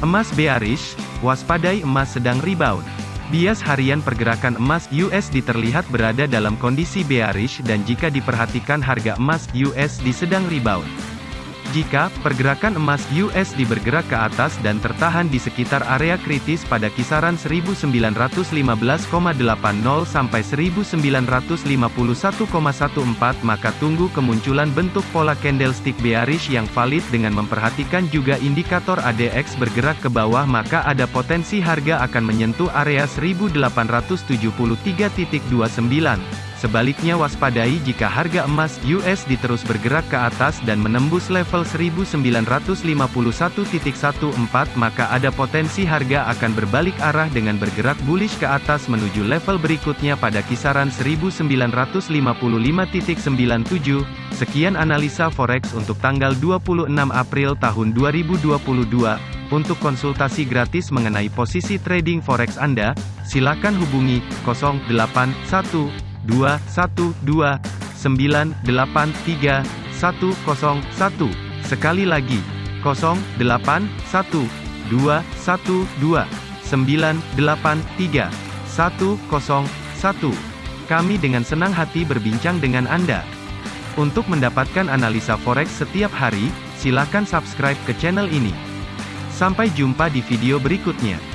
Emas bearish, waspadai emas sedang rebound. Bias harian pergerakan emas USD terlihat berada dalam kondisi bearish dan jika diperhatikan harga emas USD sedang rebound. Jika pergerakan emas USD bergerak ke atas dan tertahan di sekitar area kritis pada kisaran 1915,80 sampai 1951,14 maka tunggu kemunculan bentuk pola candlestick bearish yang valid dengan memperhatikan juga indikator ADX bergerak ke bawah maka ada potensi harga akan menyentuh area 1873.29. Sebaliknya waspadai jika harga emas USD terus bergerak ke atas dan menembus level 1951.14 maka ada potensi harga akan berbalik arah dengan bergerak bullish ke atas menuju level berikutnya pada kisaran 1955.97. Sekian analisa forex untuk tanggal 26 April tahun 2022. Untuk konsultasi gratis mengenai posisi trading forex Anda, silakan hubungi 081 dua satu dua sembilan delapan tiga satu kosong satu sekali lagi kosong delapan satu dua satu dua sembilan delapan tiga satu kosong satu kami dengan senang hati berbincang dengan Anda. Untuk mendapatkan analisa forex setiap hari, silakan subscribe ke channel ini. Sampai jumpa di video berikutnya.